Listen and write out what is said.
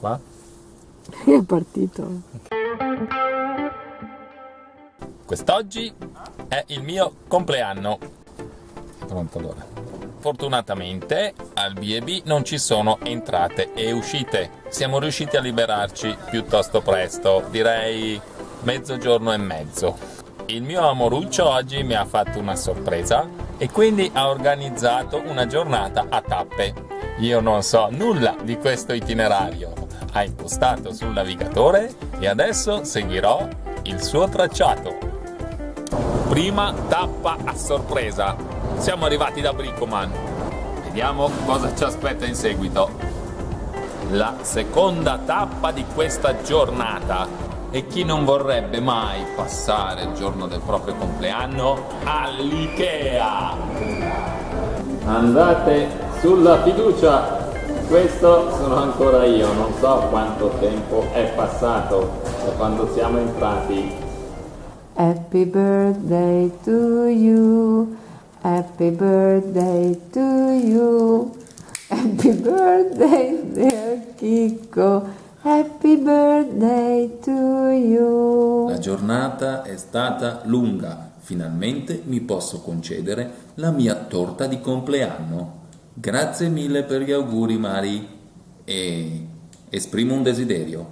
Va? È partito. Quest'oggi è il mio compleanno. Pronto allora. Fortunatamente al B&B non ci sono entrate e uscite. Siamo riusciti a liberarci piuttosto presto, direi mezzogiorno e mezzo. Il mio amoruccio oggi mi ha fatto una sorpresa e quindi ha organizzato una giornata a tappe. Io non so nulla di questo itinerario. Ha impostato sul navigatore e adesso seguirò il suo tracciato. Prima tappa a sorpresa. Siamo arrivati da Bricoman. Vediamo cosa ci aspetta in seguito. La seconda tappa di questa giornata. E chi non vorrebbe mai passare il giorno del proprio compleanno all'Ikea? Andate sulla fiducia. Questo sono ancora io, non so quanto tempo è passato da quando siamo entrati. Happy birthday to you. Happy birthday to you. Happy birthday, dear Kiko. Happy birthday to you. La giornata è stata lunga. Finalmente mi posso concedere la mia torta di compleanno. Grazie mille per gli auguri, Mari. E esprimo un desiderio.